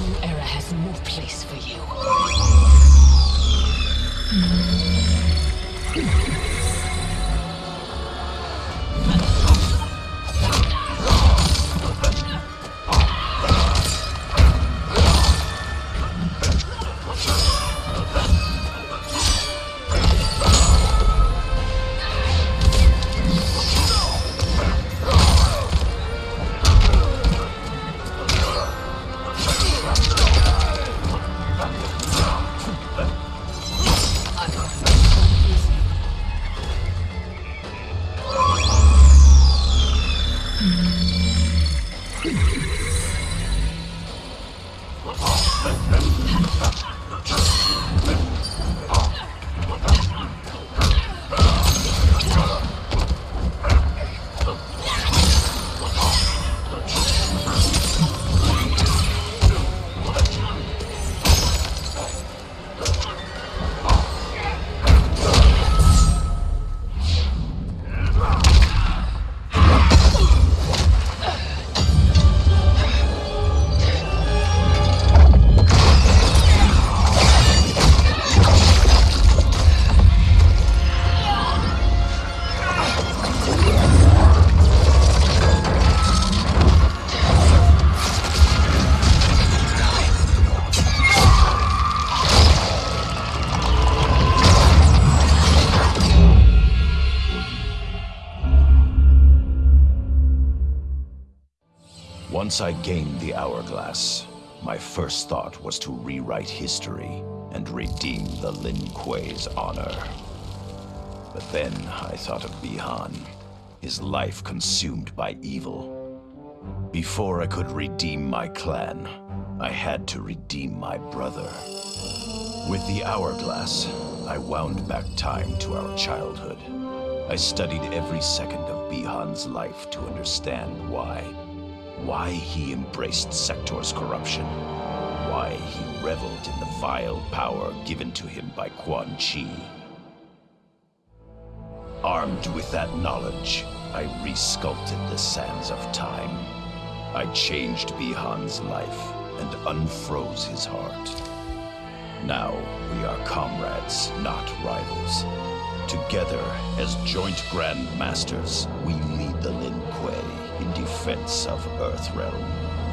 new era has no place for you. Let's go. Once I gained the Hourglass, my first thought was to rewrite history and redeem the Lin Kuei's honor. But then I thought of Bihan, his life consumed by evil. Before I could redeem my clan, I had to redeem my brother. With the Hourglass, I wound back time to our childhood. I studied every second of Bihan's life to understand why. Why he embraced Sektor's corruption. Why he reveled in the vile power given to him by Quan Chi. Armed with that knowledge, I resculpted the sands of time. I changed Bihan's life and unfroze his heart. Now we are comrades, not rivals. Together, as joint Grand Masters, we lead defense of Earthrealm.